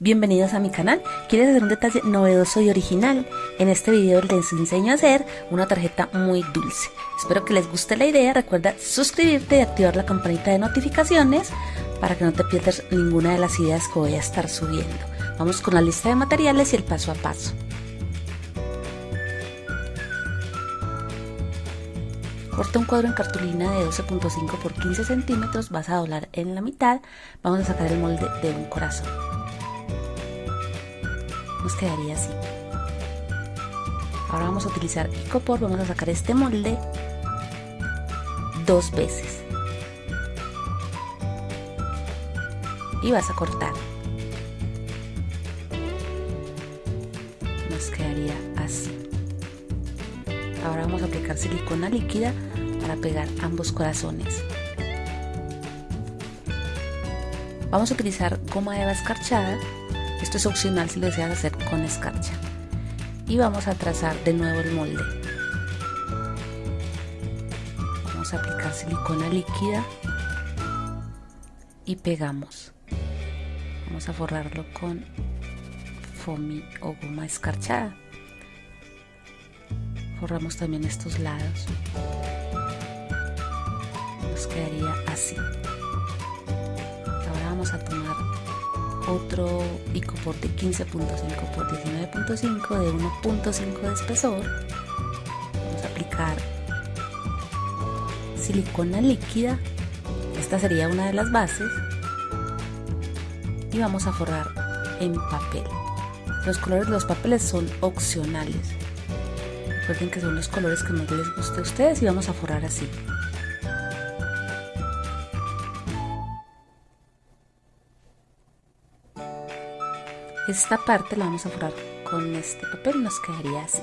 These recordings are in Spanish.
Bienvenidos a mi canal. ¿Quieres hacer un detalle novedoso y original? En este video les enseño a hacer una tarjeta muy dulce. Espero que les guste la idea. Recuerda suscribirte y activar la campanita de notificaciones para que no te pierdas ninguna de las ideas que voy a estar subiendo. Vamos con la lista de materiales y el paso a paso. Corta un cuadro en cartulina de 12.5 por 15 centímetros, vas a doblar en la mitad, vamos a sacar el molde de un corazón quedaría así. Ahora vamos a utilizar icopor, vamos a sacar este molde dos veces. Y vas a cortar. Nos quedaría así. Ahora vamos a aplicar silicona líquida para pegar ambos corazones. Vamos a utilizar goma eva escarchada esto es opcional si lo deseas hacer con escarcha. Y vamos a trazar de nuevo el molde. Vamos a aplicar silicona líquida y pegamos. Vamos a forrarlo con foamy o goma escarchada. Forramos también estos lados. Nos quedaría así. Ahora vamos a tomar otro icopor de 15.5 por 19.5 de 1.5 de espesor vamos a aplicar silicona líquida. Esta sería una de las bases. Y vamos a forrar en papel. Los colores de los papeles son opcionales. Recuerden que son los colores que más les guste a ustedes y vamos a forrar así Esta parte la vamos a forrar con este papel, nos quedaría así.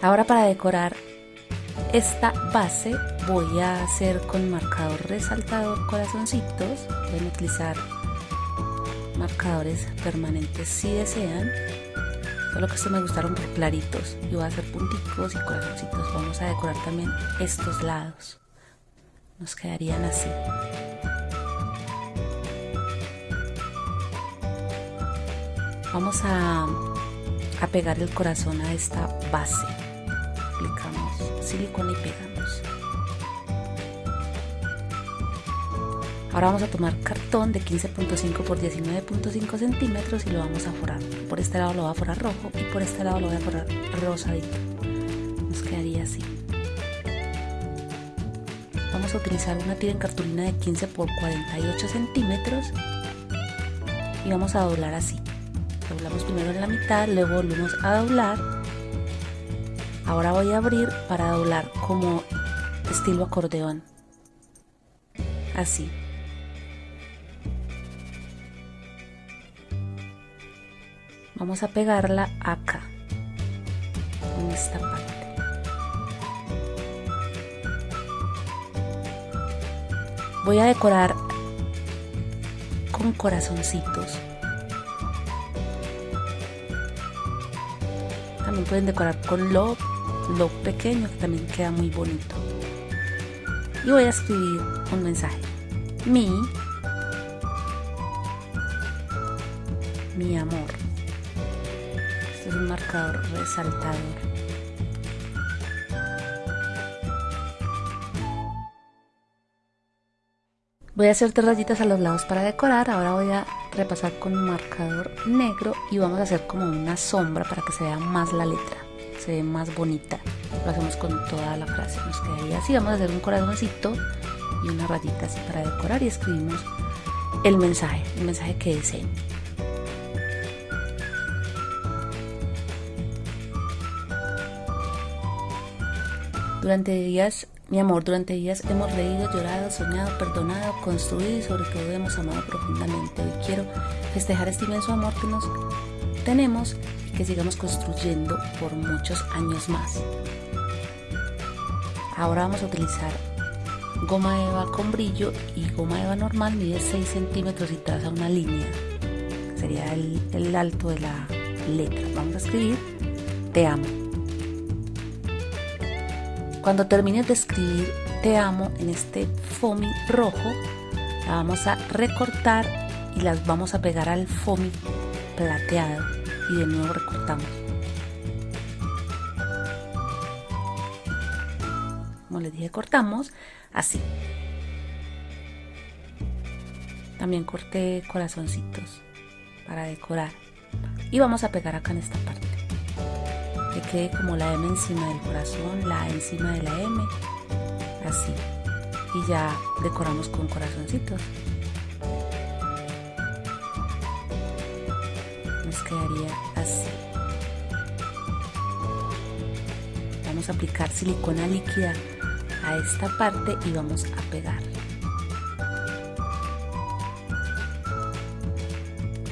Ahora para decorar esta base voy a hacer con marcador resaltador corazoncitos. Pueden utilizar marcadores permanentes si desean. Solo que estos me gustaron claritos. Y voy a hacer punticos y corazoncitos. Vamos a decorar también estos lados. Nos quedarían así. Vamos a, pegar el corazón a esta base. Aplicamos silicona y pegamos. Ahora vamos a tomar cartón de 15.5 por 19.5 centímetros y lo vamos a forrar. Por este lado lo voy a forrar rojo y por este lado lo voy a forrar rosadito. Nos quedaría así. Vamos a utilizar una tira en cartulina de 15 por 48 centímetros y vamos a doblar así doblamos primero en la mitad, luego volvemos a doblar. Ahora voy a abrir para doblar como estilo acordeón. Así. Vamos a pegarla acá, en esta parte. Voy a decorar con corazoncitos. También pueden decorar con lo, lo pequeño que también queda muy bonito. Y voy a escribir un mensaje. Mi, mi amor. Este es un marcador resaltador. Voy a hacer tres rayitas a los lados para decorar. Ahora voy a repasar con marcador negro y vamos a hacer como una sombra para que se vea más la letra, se ve más bonita. Lo hacemos con toda la frase, nos quedaría así. Vamos a hacer un corazoncito y una rayita así para decorar y escribimos el mensaje, el mensaje que deseen. Durante días mi amor, durante días hemos reído, llorado, soñado, perdonado, construido y sobre todo hemos amado profundamente. Hoy quiero festejar este inmenso amor que nos tenemos y que sigamos construyendo por muchos años más. Ahora vamos a utilizar goma eva con brillo y goma eva normal mide 6 centímetros y traza una línea. Sería el, el alto de la letra. Vamos a escribir te amo. Cuando termines de escribir te amo en este foamy rojo, la vamos a recortar y las vamos a pegar al foamy plateado y de nuevo recortamos. Como les dije, cortamos así. También corté corazoncitos para decorar. Y vamos a pegar acá en esta parte. Que quede como la M encima del corazón, la encima de la M. Así. Y ya decoramos con corazoncitos. Nos quedaría así. Vamos a aplicar silicona líquida a esta parte y vamos a pegar.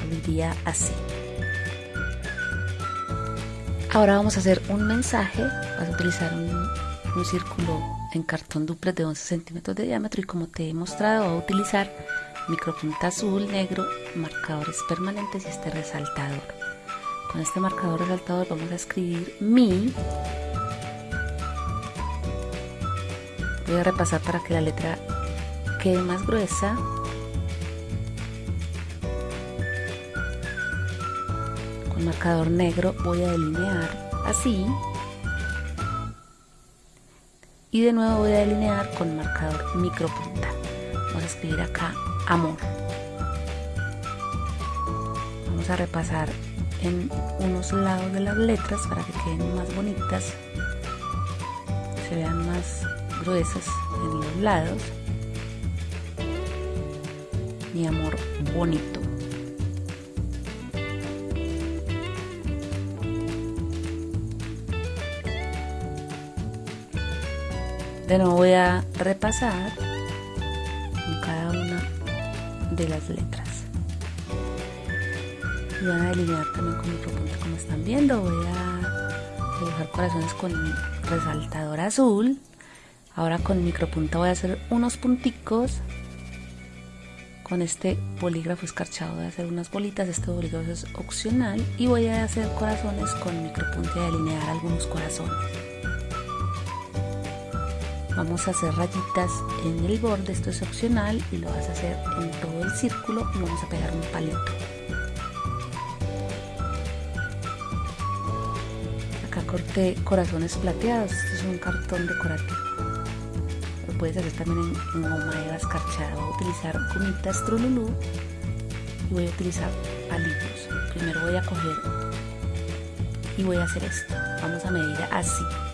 Diría así. Ahora vamos a hacer un mensaje. Vas a utilizar un, círculo en cartón duplex de 11 centímetros de diámetro y como te he mostrado voy a utilizar micropunta azul, negro, marcadores permanentes y este resaltador. Con este marcador resaltador vamos a escribir mi voy a repasar para que la letra quede más gruesa con marcador negro voy a delinear así y de nuevo voy a delinear con marcador micropunta vamos a escribir acá amor vamos a repasar en unos lados de las letras para que queden más bonitas se vean más gruesas en los lados. Mi amor bonito. De nuevo voy a repasar con cada una de las letras. Y van a delinear también con otro punto como están viendo. Voy a dibujar corazones con resaltador azul Ahora con micropunta voy a hacer unos punticos. Con este bolígrafo escarchado voy a hacer unas bolitas. Este bolígrafo es opcional. Y voy a hacer corazones con micropunta y delinear algunos corazones. Vamos a hacer rayitas en el borde, esto es opcional y lo vas a hacer en todo el círculo y vamos a pegar un palito. Acá corté corazones plateados, este es un cartón decorativo puedes hacer también en, goma eva escarchada. Voy a utilizar gomitas Trululú y voy a utilizar palillos. Primero voy a coger y voy a hacer esto. Vamos a medir así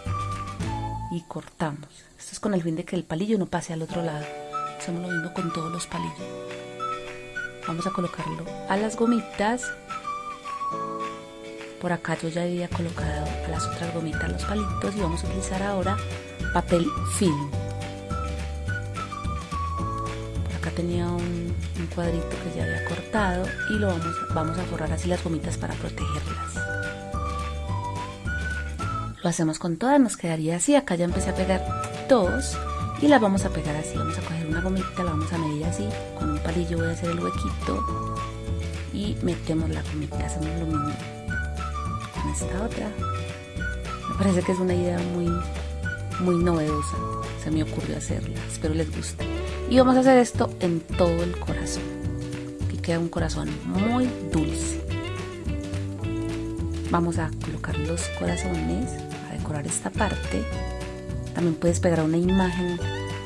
y cortamos. Esto es con el fin de que el palillo no pase al otro lado. Hacemos lo mismo con todos los palillos. Vamos a colocarlo a las gomitas. Por acá yo ya había colocado a las otras gomitas los palitos y vamos a utilizar ahora papel film. tenía un, cuadrito que ya había cortado y lo vamos, vamos a forrar así las gomitas para protegerlas. Lo hacemos con todas, nos quedaría así. Acá ya empecé a pegar dos y las vamos a pegar así. Vamos a coger una gomita, la vamos a medir así. Con un palillo voy a hacer el huequito y metemos la gomita. Hacemos lo mismo con esta otra. Me parece que es una idea muy, muy novedosa. Se me ocurrió hacerla. Espero les guste. Y vamos a hacer esto en todo el corazón. Que queda un corazón muy dulce. Vamos a colocar los corazones, decorar esta parte. También puedes pegar una imagen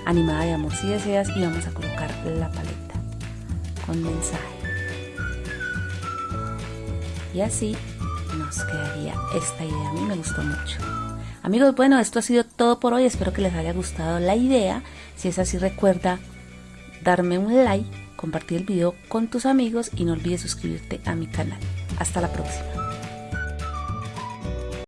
animada de amor si deseas y vamos a colocar la paleta con mensaje. Y así nos quedaría esta idea. A mí me gustó mucho. Amigos, bueno, esto ha sido todo por hoy. Espero que les haya gustado la idea. Si es así, recuerda darme un like, compartir el video con tus amigos y no olvides suscribirte a mi canal. Hasta la próxima.